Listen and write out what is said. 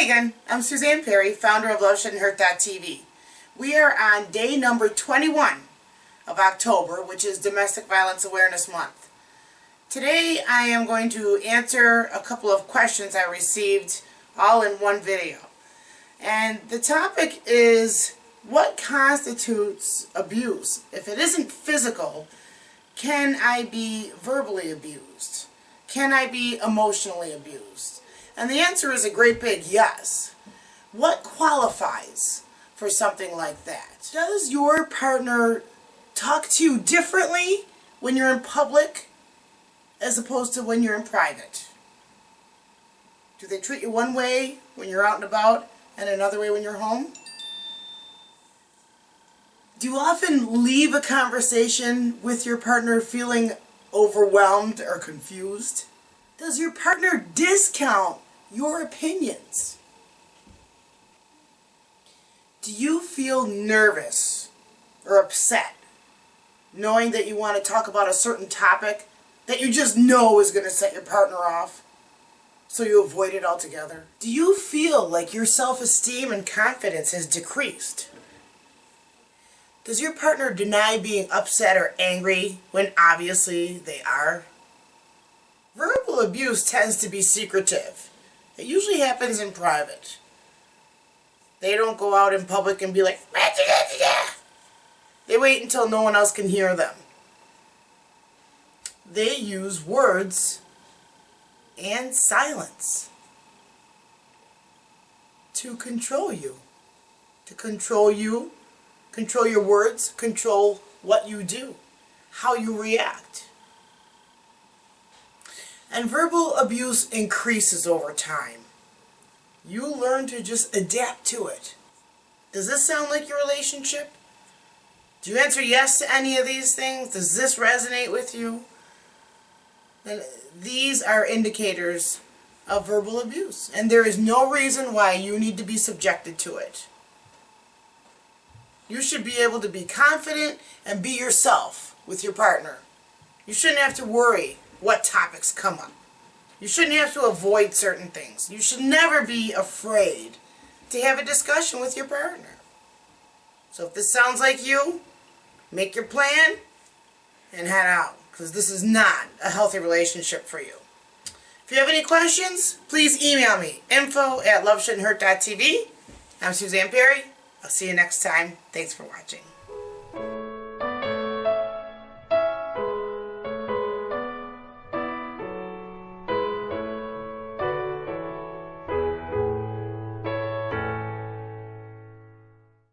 Again, I'm Suzanne Perry, founder of Love Shouldn't Hurt dot TV. We are on day number 21 of October, which is Domestic Violence Awareness Month. Today I am going to answer a couple of questions I received all in one video. And the topic is what constitutes abuse? If it isn't physical, can I be verbally abused? Can I be emotionally abused? And the answer is a great big yes. What qualifies for something like that? Does your partner talk to you differently when you're in public as opposed to when you're in private? Do they treat you one way when you're out and about and another way when you're home? Do you often leave a conversation with your partner feeling overwhelmed or confused? Does your partner discount your opinions? Do you feel nervous or upset knowing that you want to talk about a certain topic that you just know is going to set your partner off so you avoid it altogether? Do you feel like your self-esteem and confidence has decreased? Does your partner deny being upset or angry when obviously they are? Verbal abuse tends to be secretive. It usually happens in private. They don't go out in public and be like, they wait until no one else can hear them. They use words and silence to control you. To control you, control your words, control what you do, how you react. And verbal abuse increases over time. You learn to just adapt to it. Does this sound like your relationship? Do you answer yes to any of these things? Does this resonate with you? Then these are indicators of verbal abuse. And there is no reason why you need to be subjected to it. You should be able to be confident and be yourself with your partner. You shouldn't have to worry what topics come up. You shouldn't have to avoid certain things. You should never be afraid to have a discussion with your partner. So if this sounds like you, make your plan and head out because this is not a healthy relationship for you. If you have any questions, please email me, info at loveshouldn'thurt.tv. I'm Suzanne Perry. I'll see you next time. Thanks for watching.